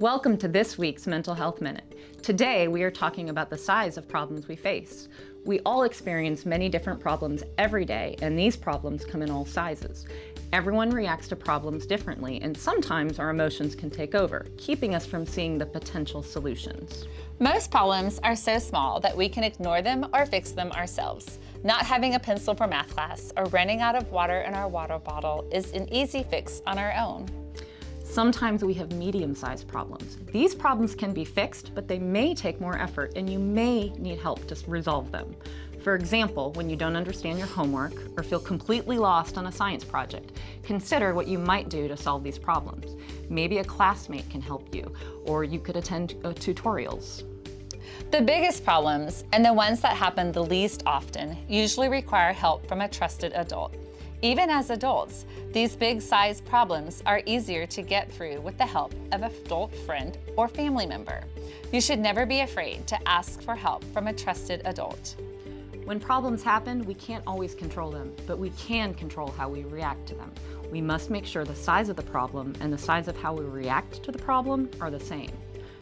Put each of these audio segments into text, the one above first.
Welcome to this week's Mental Health Minute. Today we are talking about the size of problems we face. We all experience many different problems every day and these problems come in all sizes. Everyone reacts to problems differently and sometimes our emotions can take over, keeping us from seeing the potential solutions. Most problems are so small that we can ignore them or fix them ourselves. Not having a pencil for math class or running out of water in our water bottle is an easy fix on our own. Sometimes we have medium-sized problems. These problems can be fixed, but they may take more effort and you may need help to resolve them. For example, when you don't understand your homework or feel completely lost on a science project, consider what you might do to solve these problems. Maybe a classmate can help you, or you could attend uh, tutorials. The biggest problems, and the ones that happen the least often, usually require help from a trusted adult. Even as adults, these big size problems are easier to get through with the help of an adult friend or family member. You should never be afraid to ask for help from a trusted adult. When problems happen, we can't always control them, but we can control how we react to them. We must make sure the size of the problem and the size of how we react to the problem are the same.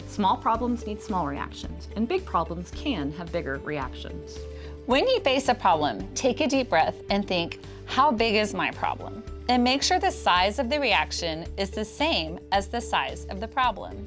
Small problems need small reactions, and big problems can have bigger reactions. When you face a problem, take a deep breath and think, how big is my problem? And make sure the size of the reaction is the same as the size of the problem.